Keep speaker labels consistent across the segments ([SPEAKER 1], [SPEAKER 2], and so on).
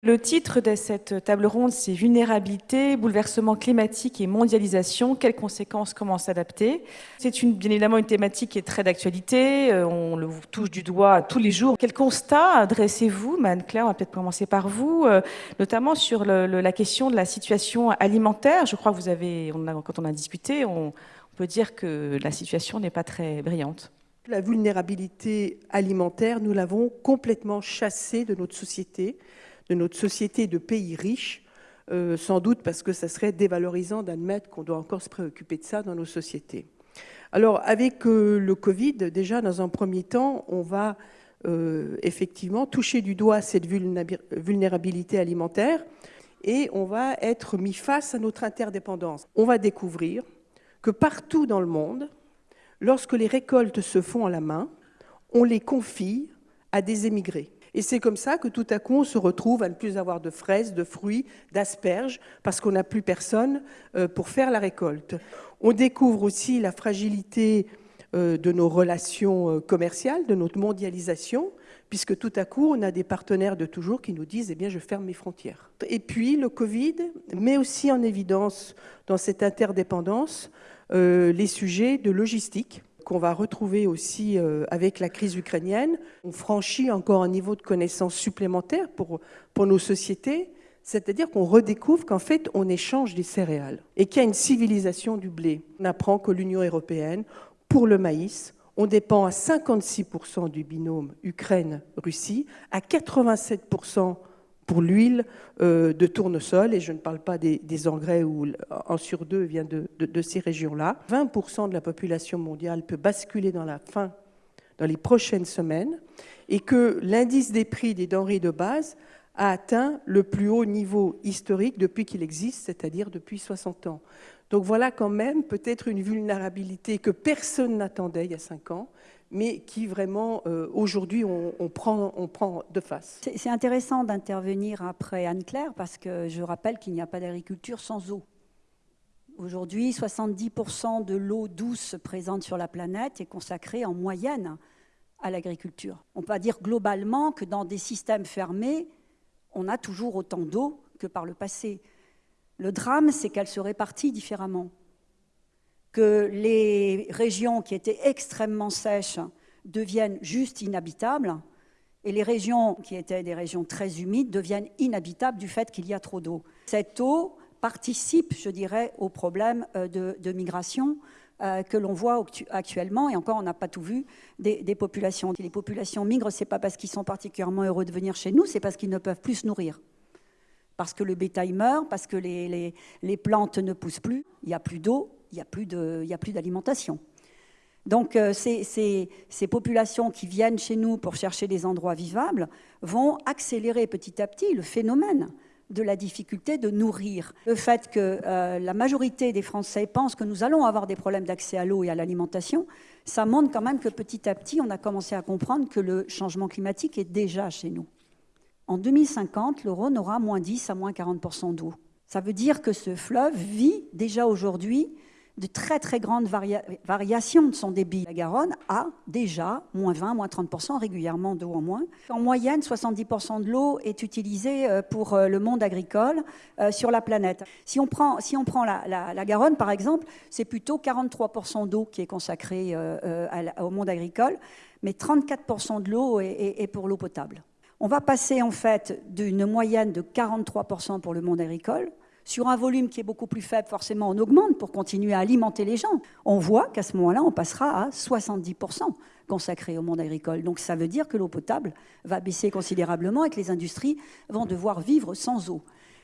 [SPEAKER 1] Le titre de cette table ronde, c'est Vulnérabilité, bouleversement climatique et mondialisation. Quelles conséquences, comment s'adapter? C'est bien évidemment une thématique qui est très d'actualité. Euh, on le touche du doigt tous les jours. Quel constat adressez-vous, Mme Claire? On va peut-être commencer par vous, euh, notamment sur la question de la situation alimentaire. Je crois que vous avez, quand on a discuté, on peut dire que la situation n'est pas très brillante.
[SPEAKER 2] La vulnérabilité alimentaire, nous l'avons complètement chassée de notre société de notre société de pays riches, euh, sans doute parce que ça serait dévalorisant d'admettre qu'on doit encore se préoccuper de ça dans nos sociétés. Alors, avec euh, le Covid, déjà, dans un premier temps, on va euh, effectivement toucher du doigt cette vulnérabilité alimentaire et on va être mis face à notre interdépendance. On va découvrir que partout dans le monde, lorsque les récoltes se font à la main, on les confie à des émigrés. Et c'est comme ça que tout à coup, on se retrouve à ne plus avoir de fraises, de fruits, d'asperges, parce qu'on n'a plus personne euh, pour faire la récolte. On découvre aussi la fragilité euh, de nos relations euh, commerciales, de notre mondialisation, puisque tout à coup, on a des partenaires de toujours qui nous disent, eh bien, je ferme mes frontières. Et puis, le Covid met aussi en évidence, dans cette interdépendance, les sujets de logistique qu'on va retrouver aussi euh, avec la crise ukrainienne. On franchit encore un niveau de connaissance supplémentaire pour, pour nos sociétés, c'est-à-dire qu'on redécouvre qu'en fait, on échange des céréales et qu'il y a une civilisation du blé. On apprend que l'Union européenne, pour le maïs, on dépend à 56% du binôme Ukraine-Russie, à 87% pour l'huile euh, de tournesol, et je ne parle pas des, engrais où un sur deux vient de, ces régions-là. 20% de la population mondiale peut basculer dans la faim dans les prochaines semaines, et que l'indice des prix des denrées de base a atteint le plus haut niveau historique depuis qu'il existe, c'est-à-dire depuis 60 ans. Donc voilà quand même peut-être une vulnérabilité que personne n'attendait il y a 5 ans, mais qui vraiment, euh, aujourd'hui, on, prend, on prend de face.
[SPEAKER 3] C'est intéressant d'intervenir après Anne-Claire, parce que je rappelle qu'il n'y a pas d'agriculture sans eau. Aujourd'hui, 70% de l'eau douce présente sur la planète est consacrée en moyenne à l'agriculture. On peut dire globalement que dans des systèmes fermés, on a toujours autant d'eau que par le passé. Le drame, c'est qu'elle se répartit différemment que les régions qui étaient extrêmement sèches deviennent juste inhabitables et les régions qui étaient des régions très humides deviennent inhabitables du fait qu'il y a trop d'eau. Cette eau participe, je dirais, au problème euh, de, migration euh, que l'on voit actuellement, et encore on n'a pas tout vu, des, populations. Les populations migrent, ce n'est pas parce qu'ils sont particulièrement heureux de venir chez nous, c'est parce qu'ils ne peuvent plus se nourrir. Parce que le bétail meurt, parce que les, les plantes ne poussent plus, il n'y a plus d'eau, il n'y a plus d'alimentation. Donc euh, ces, populations qui viennent chez nous pour chercher des endroits vivables vont accélérer petit à petit le phénomène de la difficulté de nourrir. Le fait que euh, la majorité des Français pensent que nous allons avoir des problèmes d'accès à l'eau et à l'alimentation, ça montre quand même que petit à petit, on a commencé à comprendre que le changement climatique est déjà chez nous. En 2050, le Rhône aura moins 10 à moins 40% d'eau. Ça veut dire que ce fleuve vit déjà aujourd'hui de très très grandes variations de son débit. La Garonne a déjà moins 20, moins 30% régulièrement d'eau en moins. En moyenne, 70% de l'eau est utilisée euh, pour euh, le monde agricole euh, sur la planète. Si on prend, si on prend la, Garonne, par exemple, c'est plutôt 43% d'eau qui est consacrée au monde agricole, mais 34% de l'eau est pour l'eau potable. On va passer en fait d'une moyenne de 43% pour le monde agricole sur un volume qui est beaucoup plus faible, forcément, on augmente pour continuer à alimenter les gens. On voit qu'à ce moment-là, on passera à 70% consacré au monde agricole. Donc ça veut dire que l'eau potable va baisser considérablement et que les industries vont devoir vivre sans eau.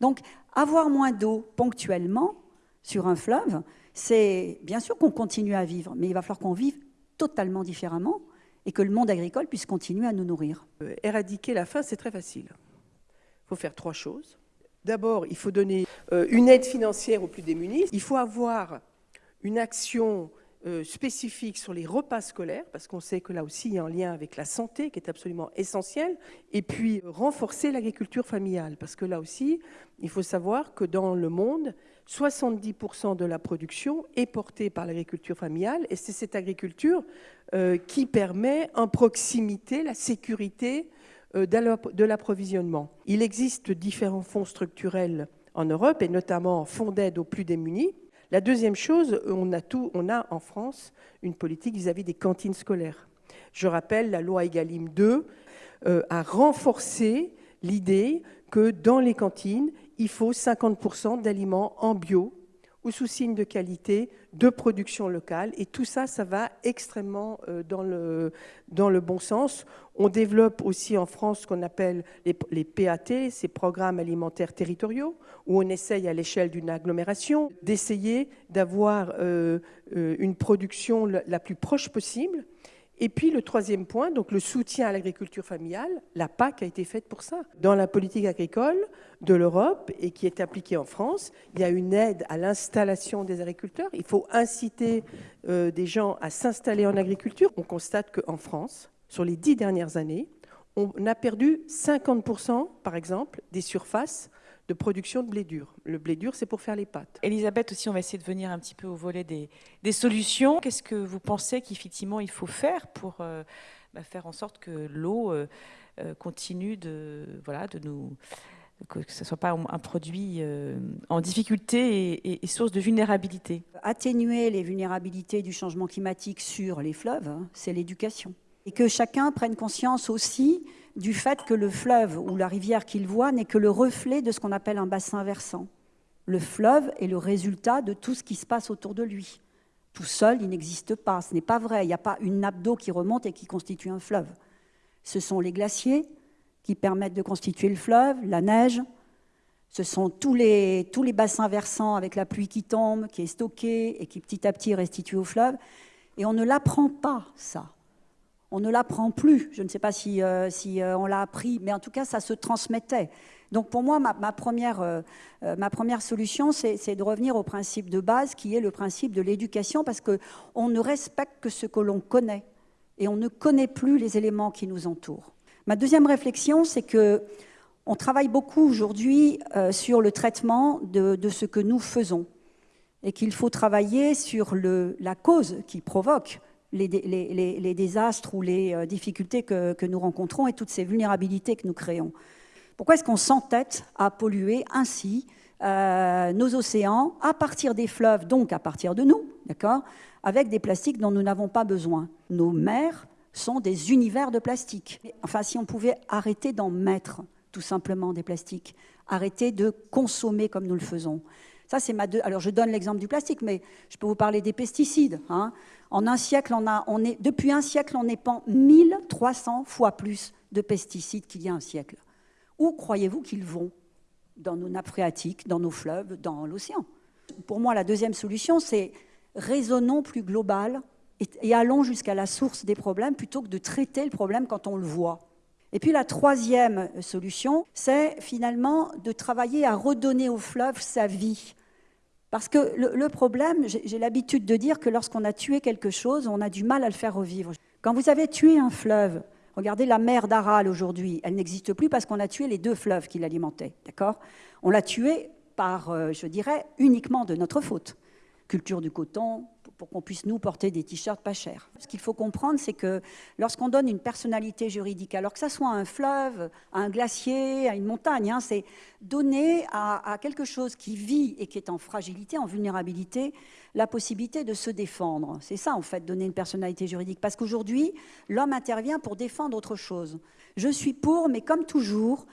[SPEAKER 3] Donc avoir moins d'eau ponctuellement sur un fleuve, c'est bien sûr qu'on continue à vivre, mais il va falloir qu'on vive totalement différemment et que le monde agricole puisse continuer à nous nourrir.
[SPEAKER 2] Euh, éradiquer la faim, c'est très facile. Il faut faire trois choses. D'abord, il faut donner euh, une aide financière aux plus démunis. Il faut avoir une action euh, spécifique sur les repas scolaires, parce qu'on sait que là aussi, il y a un lien avec la santé qui est absolument essentiel. Et puis, renforcer l'agriculture familiale, parce que là aussi, il faut savoir que dans le monde, 70% de la production est portée par l'agriculture familiale, et c'est cette agriculture euh, qui permet en proximité la sécurité de l'approvisionnement. Il existe différents fonds structurels en Europe, et notamment fonds d'aide aux plus démunis. La deuxième chose, on a, tout, en France une politique vis-à-vis des cantines scolaires. Je rappelle, la loi Egalim 2 euh, a renforcé l'idée que dans les cantines, il faut 50% d'aliments en bio ou sous signe de qualité, de production locale. Et tout ça, ça va extrêmement euh, dans, le, dans le bon sens. On développe aussi en France ce qu'on appelle les, PAT, ces programmes alimentaires territoriaux, où on essaye à l'échelle d'une agglomération d'essayer d'avoir euh, euh, une production la plus proche possible et puis le troisième point, donc le soutien à l'agriculture familiale, la PAC a été faite pour ça. Dans la politique agricole de l'Europe et qui est appliquée en France, il y a une aide à l'installation des agriculteurs. Il faut inciter euh, des gens à s'installer en agriculture. On constate qu'en France, sur les dix dernières années, on a perdu 50%, par exemple, des surfaces de production de blé dur. Le blé dur, c'est pour faire les pâtes.
[SPEAKER 1] Elisabeth, aussi, on va essayer de venir un petit peu au volet des, des solutions. Qu'est-ce que vous pensez qu'effectivement il faut faire pour euh, bah, faire en sorte que l'eau euh, euh, continue de, voilà, de nous que ce ne soit pas un produit en difficulté et, et, source de vulnérabilité?
[SPEAKER 3] Atténuer les vulnérabilités du changement climatique sur les fleuves, hein, c'est l'éducation. Et que chacun prenne conscience aussi du fait que le fleuve ou la rivière qu'il voit n'est que le reflet de ce qu'on appelle un bassin versant. Le fleuve est le résultat de tout ce qui se passe autour de lui. Tout seul, il n'existe pas. Ce n'est pas vrai. Il n'y a pas une nappe d'eau qui remonte et qui constitue un fleuve. Ce sont les glaciers qui permettent de constituer le fleuve, la neige. Ce sont tous les, bassins versants avec la pluie qui tombe, qui est stockée et qui petit à petit restitue au fleuve. Et on ne l'apprend pas, ça on ne l'apprend plus. Je ne sais pas si, euh, euh, on l'a appris, mais en tout cas, ça se transmettait. Donc pour moi, ma, première, euh, ma première, solution, c'est de revenir au principe de base, qui est le principe de l'éducation, parce qu'on ne respecte que ce que l'on connaît, et on ne connaît plus les éléments qui nous entourent. Ma deuxième réflexion, c'est que on travaille beaucoup aujourd'hui sur le traitement de, ce que nous faisons, et qu'il faut travailler sur la cause qui provoque les, désastres ou les euh, difficultés que, nous rencontrons et toutes ces vulnérabilités que nous créons. Pourquoi est-ce qu'on s'entête à polluer ainsi euh, nos océans à partir des fleuves, donc à partir de nous, d'accord, avec des plastiques dont nous n'avons pas besoin? Nos mers sont des univers de plastique. Enfin, si on pouvait arrêter d'en mettre, tout simplement, des plastiques, arrêter de consommer comme nous le faisons. Ça, c'est ma deux... Alors, je donne l'exemple du plastique, mais je peux vous parler des pesticides. Hein. En un siècle, on a, on est, depuis un siècle, on épand 1300 fois plus de pesticides qu'il y a un siècle. Où croyez-vous qu'ils vont? Dans nos nappes phréatiques, dans nos fleuves, dans l'océan. Pour moi, la deuxième solution, c'est raisonnons plus global et, et allons jusqu'à la source des problèmes plutôt que de traiter le problème quand on le voit. Et puis la troisième solution, c'est finalement de travailler à redonner au fleuve sa vie. Parce que le, problème, j'ai l'habitude de dire que lorsqu'on a tué quelque chose, on a du mal à le faire revivre. Quand vous avez tué un fleuve, regardez la mer d'Aral aujourd'hui, elle n'existe plus parce qu'on a tué les deux fleuves qui l'alimentaient, d'accord? On l'a tué par, euh, je dirais, uniquement de notre faute. Culture du coton, pour qu'on puisse nous porter des t-shirts pas chers. Ce qu'il faut comprendre, c'est que lorsqu'on donne une personnalité juridique, alors que ça soit un fleuve, un glacier, à une montagne, hein, c'est donner à, quelque chose qui vit et qui est en fragilité, en vulnérabilité, la possibilité de se défendre. C'est ça, en fait, donner une personnalité juridique. Parce qu'aujourd'hui, l'homme intervient pour défendre autre chose. Je suis pour, mais comme toujours,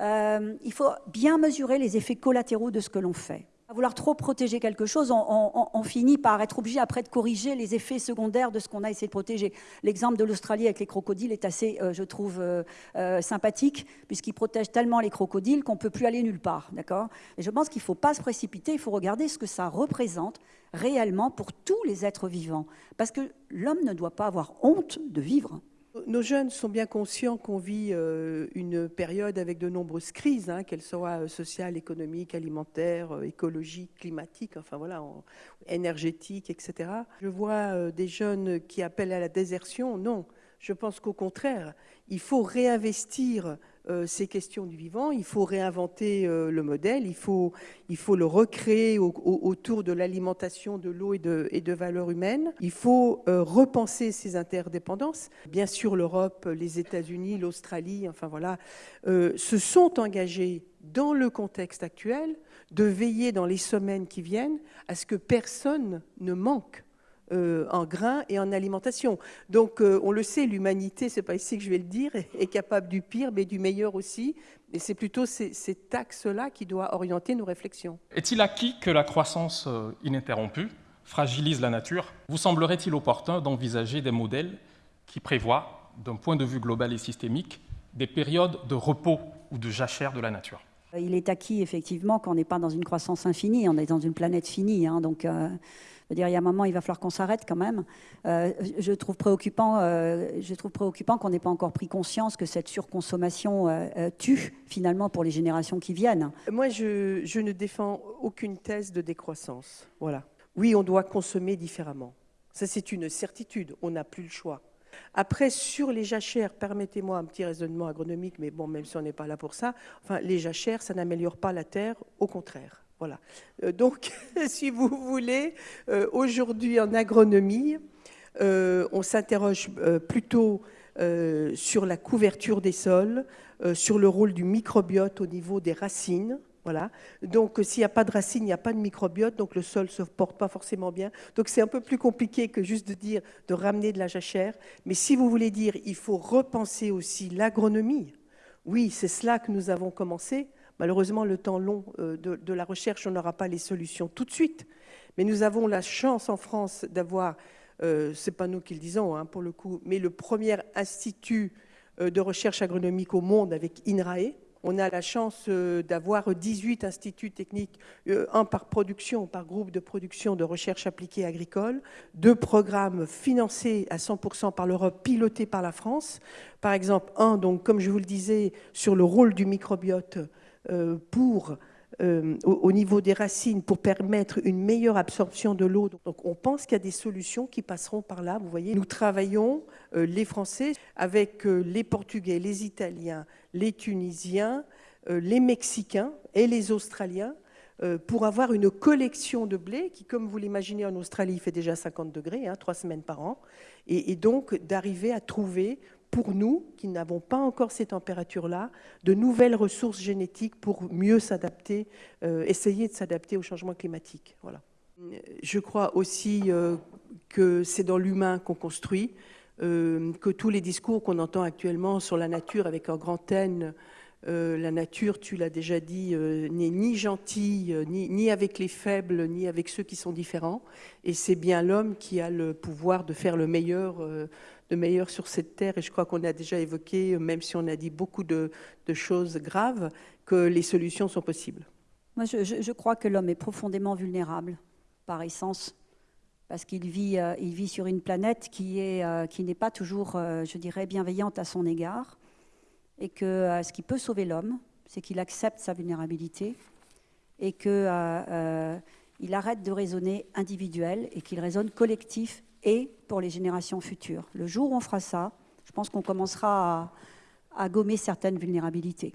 [SPEAKER 3] euh, il faut bien mesurer les effets collatéraux de ce que l'on fait. À vouloir trop protéger quelque chose, on, finit par être obligé après de corriger les effets secondaires de ce qu'on a essayé de protéger. L'exemple de l'Australie avec les crocodiles est assez, euh, je trouve, euh, euh, sympathique, puisqu'il protège tellement les crocodiles qu'on ne peut plus aller nulle part. D'accord? Et je pense qu'il ne faut pas se précipiter, il faut regarder ce que ça représente réellement pour tous les êtres vivants. Parce que l'homme ne doit pas avoir honte de vivre.
[SPEAKER 2] Nos jeunes sont bien conscients qu'on vit euh, une période avec de nombreuses crises, hein, qu'elles soient euh, sociales, économiques, alimentaires, euh, écologiques, climatiques, enfin voilà, énergétiques, etc. Je vois des jeunes qui appellent à la désertion. Non, je pense qu'au contraire, il faut réinvestir ces questions du vivant, il faut réinventer euh, le modèle, il faut, il faut le recréer autour de l'alimentation de l'eau et de, et de valeurs humaines. Il faut euh, repenser ces interdépendances. Bien sûr, l'Europe, les États-Unis, l'Australie, enfin voilà, se sont engagés dans le contexte actuel de veiller dans les semaines qui viennent à ce que personne ne manque euh, en grains et en alimentation. Donc, euh, on le sait, l'humanité, c'est pas ici que je vais le dire, est, capable du pire, mais du meilleur aussi. Et c'est plutôt ces, axes-là qui doivent orienter nos réflexions.
[SPEAKER 4] Est-il acquis que la croissance euh, ininterrompue fragilise la nature? Vous semblerait-il opportun d'envisager des modèles qui prévoient, d'un point de vue global et systémique, des périodes de repos ou de jachère de la nature?
[SPEAKER 3] Il est acquis effectivement qu'on n'est pas dans une croissance infinie, on est dans une planète finie. Hein, donc dire, il y a un moment, il va falloir qu'on s'arrête quand même. Euh, je trouve préoccupant, euh, préoccupant qu'on n'ait pas encore pris conscience que cette surconsommation euh, tue finalement pour les générations qui viennent.
[SPEAKER 2] Moi, je, je, ne défends aucune thèse de décroissance. Voilà. Oui, on doit consommer différemment. Ça, c'est une certitude. On n'a plus le choix. Après, sur les jachères, permettez-moi un petit raisonnement agronomique, mais bon, même si on n'est pas là pour ça, enfin, les jachères, ça n'améliore pas la terre, au contraire. Voilà. Euh, donc, si vous voulez, euh, aujourd'hui en agronomie, euh, on s'interroge plutôt sur la couverture des sols, sur le rôle du microbiote au niveau des racines. Donc, s'il n'y a pas de racines, il n'y a pas de microbiote, donc le sol ne se porte pas forcément bien. Donc, c'est un peu plus compliqué que juste de dire de ramener de la jachère. Mais si vous voulez dire, il faut repenser aussi l'agronomie. Oui, c'est cela que nous avons commencé. Malheureusement, le temps long euh, de, la recherche, on n'aura pas les solutions tout de suite. Mais nous avons la chance en France d'avoir, euh, ce n'est pas nous qui le disons hein, pour le coup, mais le premier institut euh, de recherche agronomique au monde avec INRAE. On a la chance d'avoir 18 instituts techniques, un par production, par groupe de production de recherche appliquée agricole, deux programmes financés à 100% par l'Europe, pilotés par la France. Par exemple, un, donc, comme je vous le disais, sur le rôle du microbiote euh, pour, euh, au, niveau des racines pour permettre une meilleure absorption de l'eau. Donc on pense qu'il y a des solutions qui passeront par là. Vous voyez, nous travaillons, euh, les Français, avec les Portugais, les Italiens, les Tunisiens, les Mexicains et les Australiens pour avoir une collection de blé qui, comme vous l'imaginez, en Australie, fait déjà 50 degrés, hein, trois semaines par an, et donc d'arriver à trouver pour nous, qui n'avons pas encore ces températures-là, de nouvelles ressources génétiques pour mieux s'adapter, euh, essayer de s'adapter au changement climatique. Voilà. Je crois aussi euh, que c'est dans l'humain qu'on construit, euh, que tous les discours qu'on entend actuellement sur la nature avec un grand N, la nature, tu l'as déjà dit, n'est ni gentille, ni, avec les faibles, ni avec ceux qui sont différents. Et c'est bien l'homme qui a le pouvoir de faire le meilleur sur cette terre. Et je crois qu'on a déjà évoqué, même si on a dit beaucoup de, choses graves, que les solutions sont possibles.
[SPEAKER 3] Moi, je, crois que l'homme est profondément vulnérable par essence, parce qu'il vit, euh, vit sur une planète qui euh, n'est pas toujours, euh, je dirais, bienveillante à son égard, et que ce qui peut sauver l'homme, c'est qu'il accepte sa vulnérabilité et qu'il arrête de raisonner individuel et qu'il raisonne collectif et pour les générations futures. Le jour où on fera ça, je pense qu'on commencera à gommer certaines vulnérabilités.